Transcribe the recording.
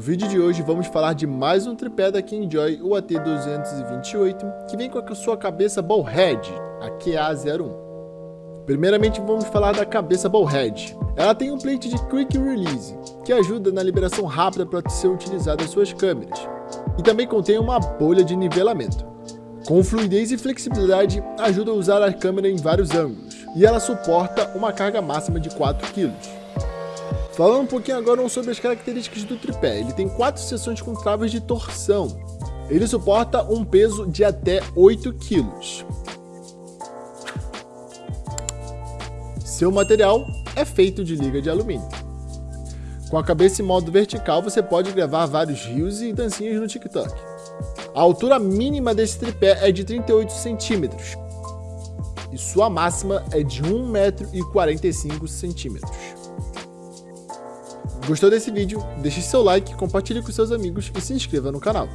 vídeo de hoje vamos falar de mais um tripé da Kingjoy, o AT228, que vem com a sua cabeça Ballhead, a QA01. Primeiramente vamos falar da cabeça Ballhead. Ela tem um plate de Quick Release, que ajuda na liberação rápida para ser utilizada em suas câmeras, e também contém uma bolha de nivelamento. Com fluidez e flexibilidade, ajuda a usar a câmera em vários ângulos, e ela suporta uma carga máxima de 4 kg. Falando um pouquinho agora sobre as características do tripé, ele tem quatro seções com travas de torção. Ele suporta um peso de até 8 kg. Seu material é feito de liga de alumínio. Com a cabeça em modo vertical, você pode gravar vários rios e dancinhas no TikTok. A altura mínima desse tripé é de 38 centímetros e sua máxima é de 1,45m. Gostou desse vídeo? Deixe seu like, compartilhe com seus amigos e se inscreva no canal.